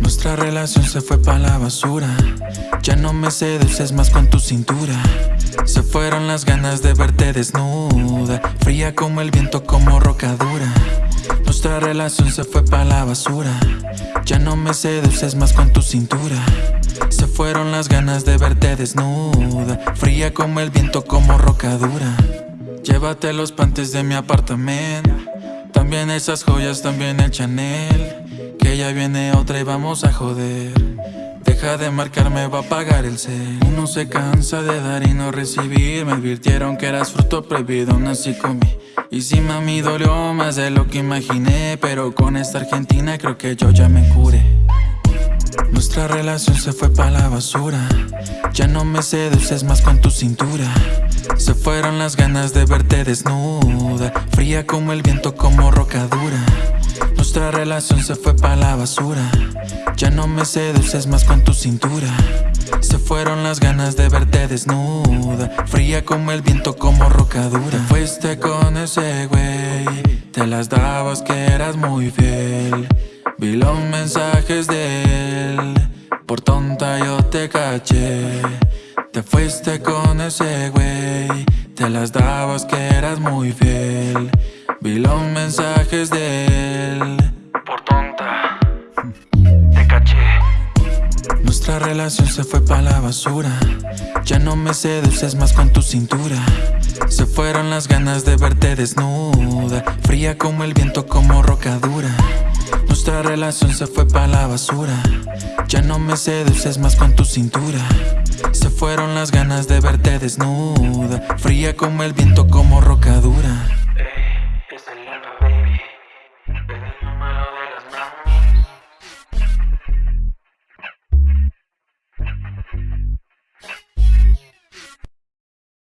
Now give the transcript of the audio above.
Nuestra relación se fue pa' la basura. Ya no me seduces más con tu cintura. Se fueron las ganas de verte desnuda Fría como el viento, como roca dura. Nuestra relación se fue pa' la basura no me seduces más con tu cintura. Se fueron las ganas de verte desnuda Fría como el viento, como roca dura. Llévate los pantes de mi apartamento También esas joyas, también el Chanel que ya viene otra y vamos a joder Deja de marcarme, va a pagar el cel. Uno se cansa de dar y no recibir. Me advirtieron que eras fruto prohibido, nací con mí Y si mami dolió más de lo que imaginé. Pero con esta Argentina creo que yo ya me curé. Nuestra relación se fue pa' la basura. Ya no me seduces más con tu cintura. Se fueron las ganas de verte desnuda. Fría como el viento, como roca dura nuestra relación se fue pa' la basura. Ya no me seduces más con tu cintura. Se fueron las ganas de verte desnuda. Fría como el viento, como roca dura. Fuiste con ese güey. Te las dabas que eras muy fiel. Vi los mensajes de él. Por tonta yo te caché. Te fuiste con ese güey. Te las dabas que eras muy fiel Vi los mensajes de él. Por tonta. Te caché. Nuestra relación se fue pa' la basura. Ya no me seduces más con tu cintura. Se fueron las ganas de verte desnuda. Fría como el viento, como roca dura. Nuestra relación se fue pa' la basura. Ya no me seduces más con tu cintura. Se fueron las ganas de verte desnuda. Fría como el viento, como roca dura